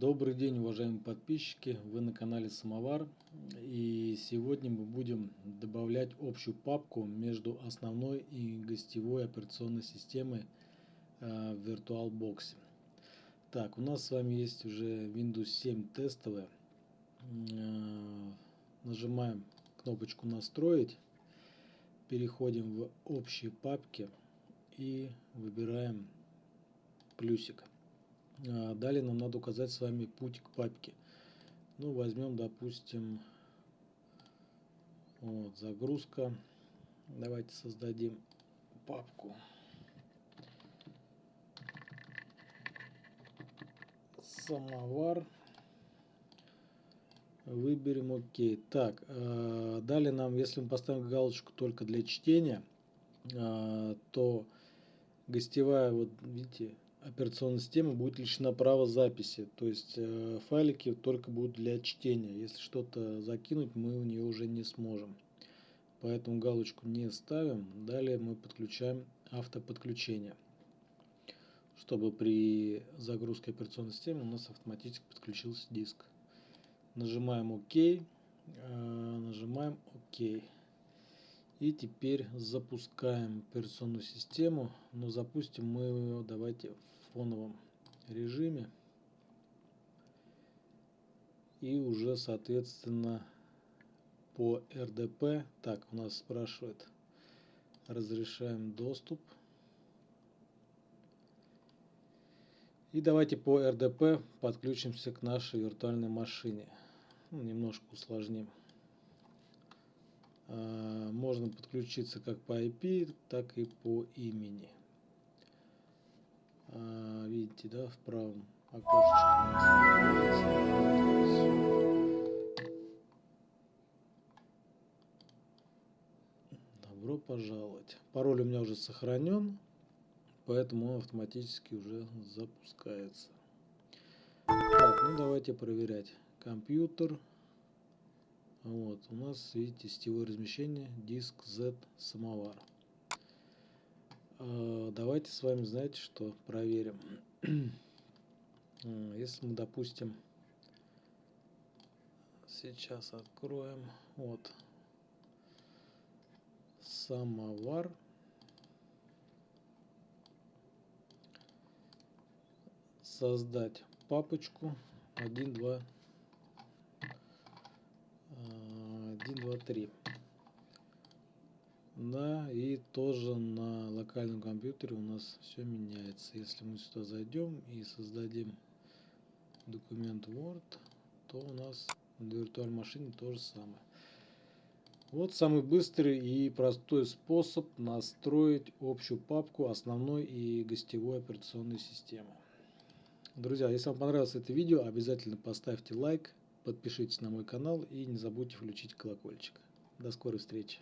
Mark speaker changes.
Speaker 1: Добрый день, уважаемые подписчики! Вы на канале Самовар. И сегодня мы будем добавлять общую папку между основной и гостевой операционной системой э, в VirtualBox. Так, у нас с вами есть уже Windows 7 тестовая. Э, нажимаем кнопочку «Настроить». Переходим в общие папки и выбираем плюсик. А, далее нам надо указать с вами путь к папке. Ну, возьмем, допустим, вот, загрузка. Давайте создадим папку. Самовар. Выберем ОК. Так, э, далее нам, если мы поставим галочку только для чтения, э, то гостевая, вот видите, операционная система будет лишена права записи. То есть э, файлики только будут для чтения. Если что-то закинуть, мы в нее уже не сможем. Поэтому галочку не ставим. Далее мы подключаем автоподключение. Чтобы при загрузке операционной системы у нас автоматически подключился диск. Нажимаем ОК. Э, нажимаем ОК. И теперь запускаем операционную систему. Но запустим мы ее, давайте, в фоновом режиме. И уже, соответственно, по РДП. Так, у нас спрашивает, разрешаем доступ. И давайте по РДП подключимся к нашей виртуальной машине. Ну, немножко усложним. А, можно подключиться как по IP, так и по имени. А, видите, да, в правом окошечке. Добро пожаловать. Пароль у меня уже сохранен, поэтому он автоматически уже запускается. Так, ну давайте проверять. Компьютер. Вот, у нас, видите, сетевое размещение, диск Z самовар. А, давайте с вами, знаете, что проверим. А, если мы, допустим, сейчас откроем, вот, самовар. Создать папочку 1, 2, 1, 2, 3. Да, и тоже на локальном компьютере у нас все меняется. Если мы сюда зайдем и создадим документ Word, то у нас на виртуальной машине то же самое. Вот самый быстрый и простой способ настроить общую папку основной и гостевой операционной системы. Друзья, если вам понравилось это видео, обязательно поставьте лайк, Подпишитесь на мой канал и не забудьте включить колокольчик. До скорой встречи.